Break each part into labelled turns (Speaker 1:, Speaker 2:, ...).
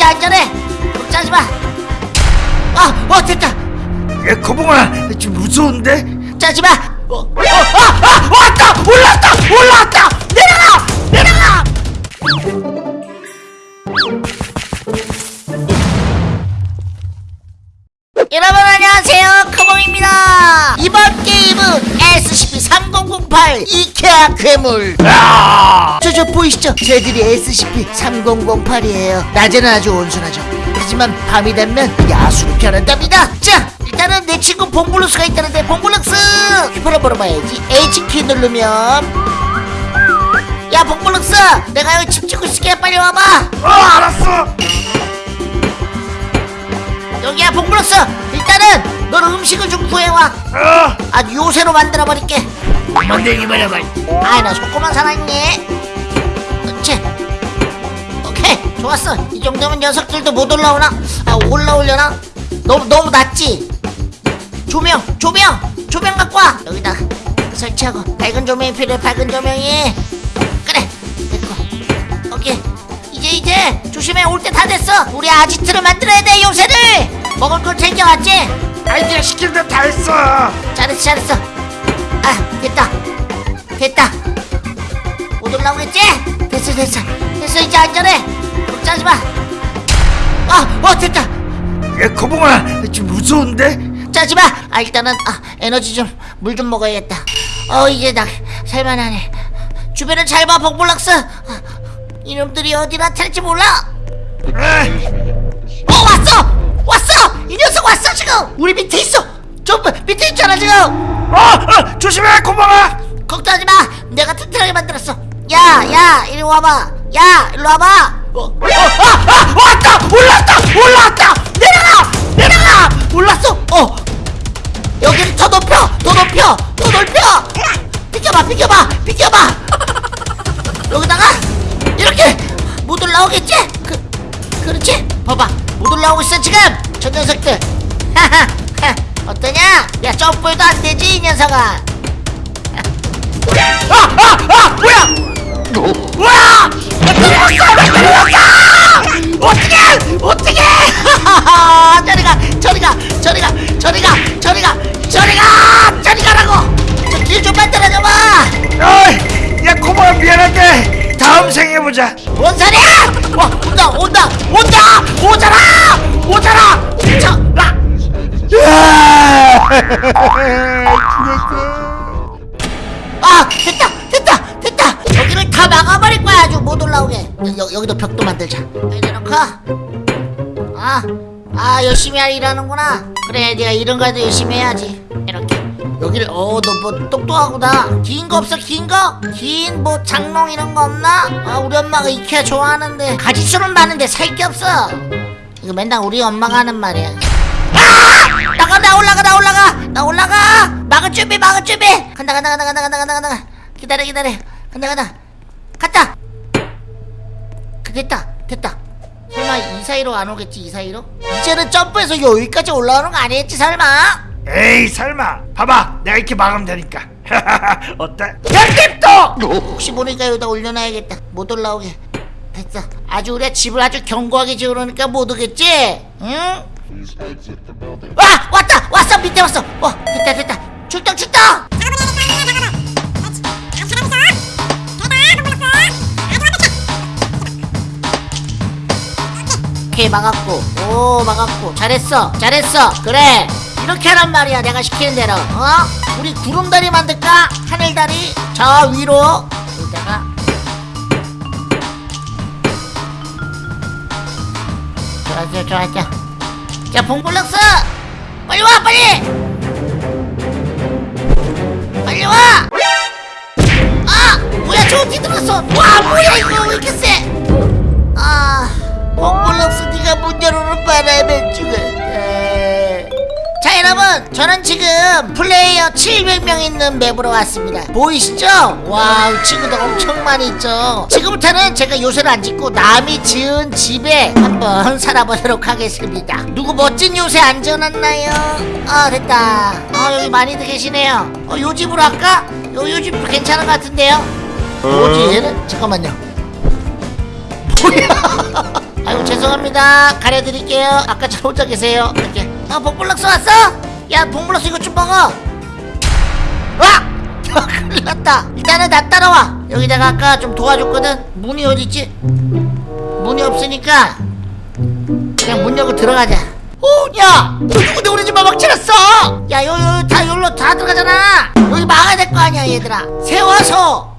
Speaker 1: 이제 안전해. 걱정하지 마. 아, 어 됐다.
Speaker 2: 야 거봉아 좀 무서운데?
Speaker 1: 짜지 마. 어, 어, 아, 아, 왔다! 올라왔다! 올라왔다! 내려가 내려가 SCP-3008 이케아 괴물. 저저 보이시죠? 쟤들이 SCP-3008이에요. 낮에는 아주 온순하죠. 하지만 밤이 되면 야수로 변한답니다. 자 일단은 내 친구 봉블루스가 있다는데 봉블루스! 휘파람 불어봐야지. H키 누르면. 야 봉블루스! 내가 여기 집 짓고 있을게. 빨리 와봐.
Speaker 2: 어 알았어.
Speaker 1: 여기야 봉블루스! 일단은 너는 음식을 좀 구해와.
Speaker 2: 어.
Speaker 1: 아주 요새로 만들어버릴게
Speaker 2: 만들기만 해봐
Speaker 1: 아이 나 속고만 살았니? 그렇지 오케이 좋았어. 이 정도면 녀석들도 못 올라오나? 아 올라오려나? 너무 너무 낮지? 조명 조명 조명 갖고 와. 여기다 설치하고 밝은 조명이 필요해 밝은 조명이. 그래 됐고. 오케이. 이제 이제 조심해. 올 때 다 됐어. 우리 아지트를 만들어야 돼 요새를. 먹을 걸 챙겨왔지?
Speaker 2: 아이디어 시킬 때다 했어.
Speaker 1: 잘했어 잘했어 아 됐다 됐다 못 올라오겠지? 됐어 됐어 됐어 이제 안전해 걱정하지 마 아 어 됐다
Speaker 2: 야 거봉아 좀 무서운데?
Speaker 1: 짜지 마. 아 일단은 아, 에너지 좀 물 좀 먹어야겠다. 어 이제 나 살만하네. 주변을 잘 봐, 복블럭스. 아, 이놈들이 어디 나타날지 몰라. 어 왔어, 왔어. 이 녀석 왔어 지금. 우리 밑에 있어. 저 밑에 있잖아 지금.
Speaker 2: 어, 어 조심해 거봉아
Speaker 1: 걱정하지 마. 내가 튼튼하게 만들었어. 야, 야, 이리 와봐. 야, 일로 와봐. 어, 어, 아, 아, 왔다, 올랐다, 올랐다. 내려가, 내려가. 올랐어. 어, 여기를 더 높여, 더 높여, 더 높여. 비켜봐, 비켜봐, 비켜봐. 여기다가 이렇게 못 올라오겠지? 그, 그렇지? 봐봐, 못 올라오고 있어 지금. 저 녀석들. 하하? 야, 점프해도 안 되지 이 녀석아. 아! 아! 아! 뭐야! 뭐야! 어떻게! 어떻게! 저리가! 저리가! 저리가! 저리가! 저리가! 저리가! 저리 가라고! 저길좀 만들어줘봐!
Speaker 2: 어이 야 거봉아 미안한데 다음 생에 보자
Speaker 1: 뭔 소리야! 와! 온다! 온다! 온다! 오잖아! 오잖아! 저! 라! 아! 됐다! 됐다! 됐다! 여기를 다 막아버릴 거야 아주 못 올라오게 여, 여기도 벽도 만들자 여기다 놓고 아! 아 열심히 할 일하는구나 그래 네가 이런 거라도 열심히 해야지 이렇게 여기를 어 너 뭐 똑똑하구나 긴 거 없어 긴 거? 긴 뭐 장롱 이런 거 없나? 아 우리 엄마가 이케아 좋아하는데 가지수는 많은데 살 게 없어 이거 맨날 우리 엄마가 하는 말이야 아! 나가 나 올라가 나 올라가. 나 올라가. 막을 준비 막을 준비. 간다 간다 간다 간다 간다 간다 간다. 기다려 기다려. 간다 간다. 갔다. 그 됐다 됐다. 설마 이 사이로 안 오겠지 이 사이로? 이제는 점프해서 여기까지 올라오는 거 아니겠지 설마?
Speaker 2: 에이 설마. 봐봐 내가 이렇게 막으면 되니까. 어때? 편집도!
Speaker 1: 혹시 모르니까 여기다 올려놔야겠다. 못 올라오게. 됐어. 아주 우리가 집을 아주 견고하게 지으려니까 못 오겠지? 응? 와! 왔다! 왔어! 밑에 왔어! 와! 됐다 됐다 출동 출동! 막았고 오 막았고 잘했어 잘했어 그래 이렇게 하란 말이야 내가 시키는 대로 어? 우리 구름다리 만들까? 하늘다리 저 위로 여기다가 좋았어 좋았어 자 봉블럭스 빨리 와 빨리 빨리 와 아! 뭐야 저 어디 들어왔어 와 뭐야 이거 왜 이렇게 세 아, 몽골럭스 네가 문 열어놓은 바람에 죽었다. 자 여러분 저는 지금 플레이어 700명 있는 맵으로 왔습니다. 보이시죠? 와우 친구들 엄청 많이 있죠? 지금부터는 제가 요새를 안 짓고 남이 지은 집에 한번 살아보도록 하겠습니다. 누구 멋진 요새 안 지어놨나요? 아 됐다. 아 여기 많이들 계시네요. 어, 요 집으로 할까? 요, 요 집도 괜찮은 것 같은데요? 뭐지 얘는? 잠깐만요. 뭐야? 아이고 죄송합니다. 가려드릴게요. 아까처럼 혼자 계세요. 이렇게 어 복블럭스 왔어? 야 복블럭스 이거 좀 먹어 와! 큰일 났다 일단은 나 따라와 여기다가 아까 좀 도와줬거든 문이 어딨지? 문이 없으니까 그냥 문 열고 들어가자 오, 야! 너 누군데 우리 집 마막 치렀어? 야, 요, 요, 다, 여기로 다 들어가잖아! 여기 막아야 될 거 아니야, 얘들아! 세워서!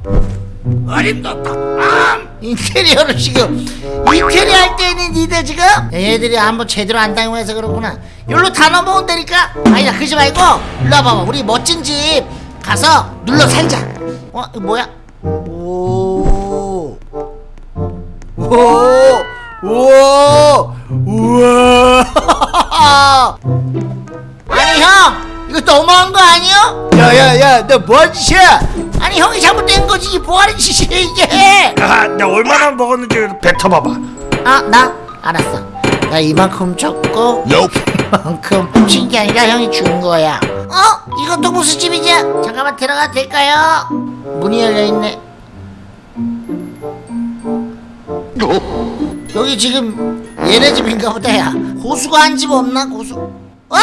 Speaker 2: 어림도다 아!
Speaker 1: 인테리어를 지금, 인테리어 할 때는 니들 지금? 야, 얘들이 한번 제대로 안 당해서 그렇구나. 여기로 다 넘어온다니까? 아니다, 그러지 말고, 일로 와봐봐. 우리 멋진 집 가서 눌러 살자. 어, 뭐야? 오. 오! 우와! 우와! 아니 형! 이거 너무한 거 아니야? 야야야 너 뭐하는 짓이야? 아니 형이 잘못된 거지 이게 뭐하는 짓이야 이게
Speaker 2: 아, 나 얼마나 먹었는지 뱉어봐봐
Speaker 1: 아 나? 알았어 나 이만큼 줬고 이만큼 훔친 게 아니라 형이 준 거야 어? 이것도 무슨 집이지? 잠깐만 들어가도 될까요? 문이 열려있네 여기 지금 얘네 집인가 보다 야 고수가 한 집 없나 고수 어?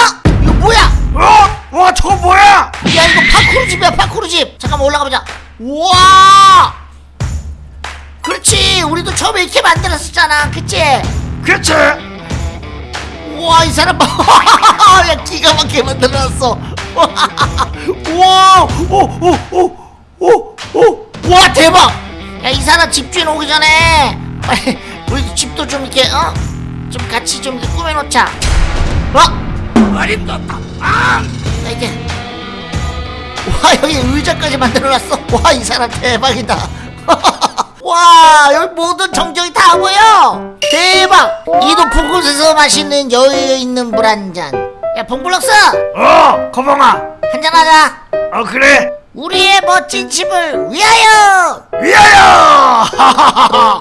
Speaker 1: 뭐야?
Speaker 2: 어? 와 저거 뭐야?
Speaker 1: 야 이거 파쿠르 집이야 파쿠르 집. 잠깐만 올라가 보자. 우와! 그렇지. 우리도 처음에 이렇게 만들었었잖아. 그치?
Speaker 2: 그치
Speaker 1: 우와 이 사람 봐야 기가 막히게 만들어놨어. 우와! 오오오오오오 와 대박! 야 이 사람 집주인 오기 전에 우리 집도 좀 이렇게 어? 좀 같이 좀 꾸며놓자. 어?
Speaker 2: 어림도다. 아!
Speaker 1: 자 이제 와 여기 의자까지 만들어놨어. 와 이 사람 대박이다. 와 여기 모든 정적이 다 보여. 대박! 이 높은 곳에서 마시는 여유 있는 물 한잔 야 봉블럭스!
Speaker 2: 어 거봉아.
Speaker 1: 한잔하자.
Speaker 2: 어 그래.
Speaker 1: 우리의 멋진 집을 위하여!
Speaker 2: 위하여